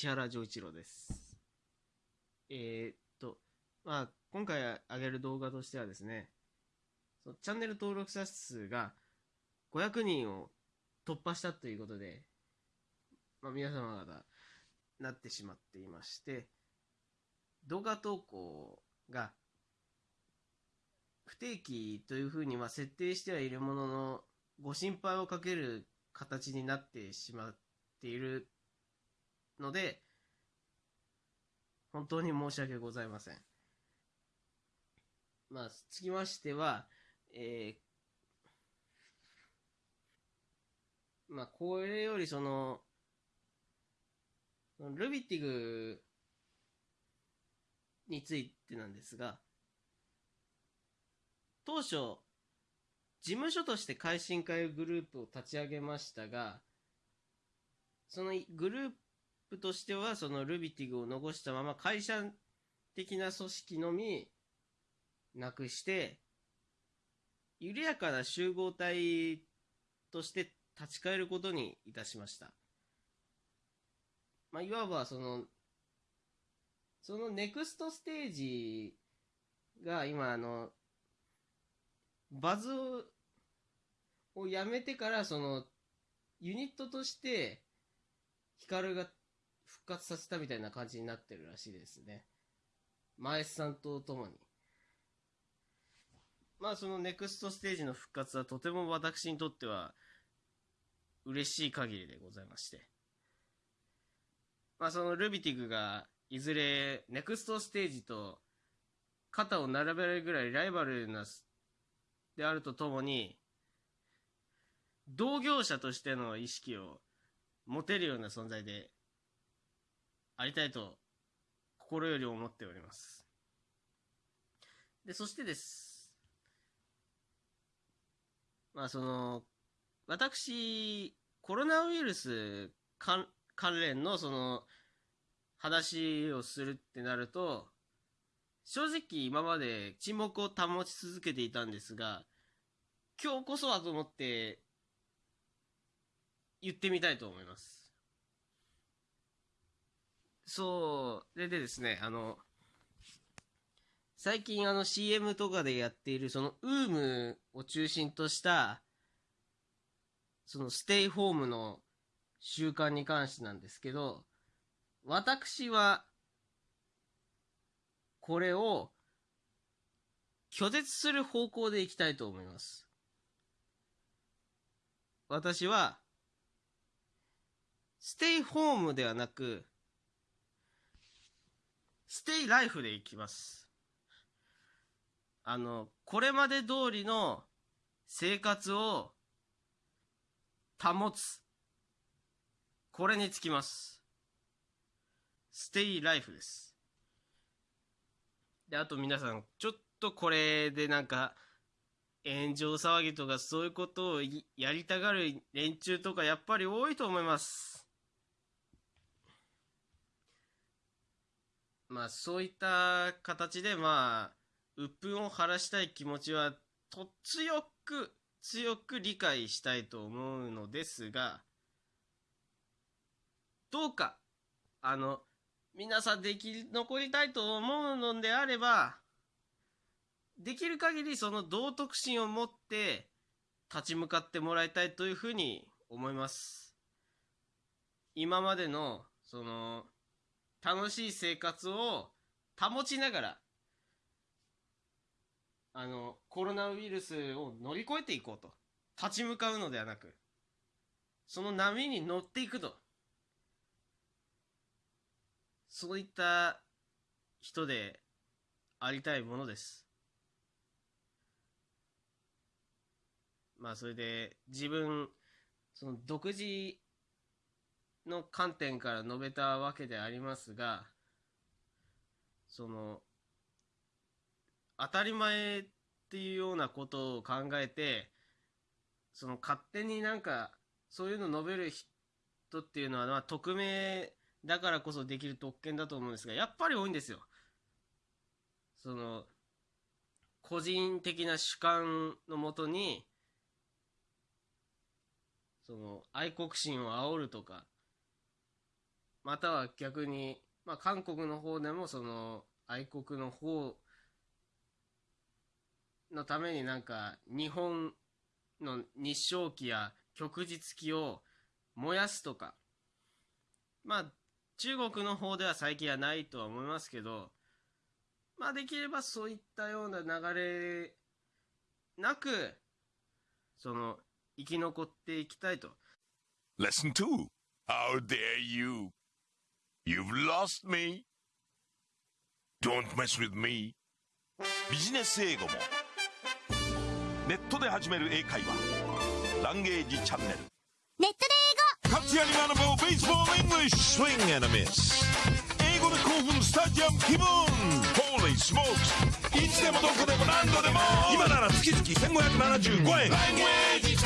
石原丈一郎です。えーっと、まあ、今回上げる動画としてはですね、そチャンネル登録者数が500人を突破したということで、まあ、皆様方なってしまっていまして、動画投稿が不定期というふうには設定してはいるものの、ご心配をかける形になってしまっているので、本当に申し訳ございません。まあ、つきましては、えーまあ、これよりその、ルビティグについてなんですが、当初、事務所として改新会グループを立ち上げましたが、そのグループプとしては、そのルビティグを残したまま会社的な組織のみなくして、緩やかな集合体として立ち返ることにいたしました。まあ、いわばその、そのネクストステージが今あの、バズをやめてからその、ユニットとして、ヒカルが復活させたみたいな感じになってるらしいですね。前さんと共に。まあそのネクストステージの復活はとても私にとっては嬉しい限りでございまして。まあそのルビティグがいずれネクストステージと肩を並べられるぐらいライバルなであるとともに同業者としての意識を持てるような存在でありたいと心より思っております。で、そしてです。まあその、私、コロナウイルス関連のその話をするってなると、正直今まで沈黙を保ち続けていたんですが、今日こそはと思って言ってみたいと思います。そう、ででですね、あの、最近あの CM とかでやっているその UM を中心とした、そのステイホームの習慣に関してなんですけど、私は、これを拒絶する方向でいきたいと思います。私は、ステイホームではなく、ステイライフでいきます。あの、これまで通りの生活を保つ。これにつきます。ステイライフです。で、あと皆さん、ちょっとこれでなんか、炎上騒ぎとかそういうことをやりたがる連中とかやっぱり多いと思います。まあそういった形でまあ、鬱憤を晴らしたい気持ちはと強く強く理解したいと思うのですが、どうか、あの、皆さんでき残りたいと思うのであれば、できる限りその道徳心を持って立ち向かってもらいたいというふうに思います。今までのその楽しい生活を保ちながらあのコロナウイルスを乗り越えていこうと立ち向かうのではなくその波に乗っていくとそういった人でありたいものです。まあそれで自分その独自の観点から述べたわけでありますがその当たり前っていうようなことを考えてその勝手になんかそういうの述べる人っていうのは、まあ、匿名だからこそできる特権だと思うんですがやっぱり多いんですよ。その個人的な主観のもとにその愛国心を煽るとかまたは逆に、まあ、韓国の方でもその愛国の方のためになんか日本の日照旗や旭日旗を燃やすとかまあ中国の方では最近はないとは思いますけどまあできればそういったような流れなくその生き残っていきたいと Lesson 2 How dare you? You've lost me. Don't mess with me. ビジネス英語も。ネットで始める英会話。ランゲージチャンネル。ネットで活躍に学ぼう Baseball English. Swing and a Miss. 英語で興奮スタジアム気分。Holy smokes. いつでもどこでも何度でも。今なら月々1575円。ランゲージ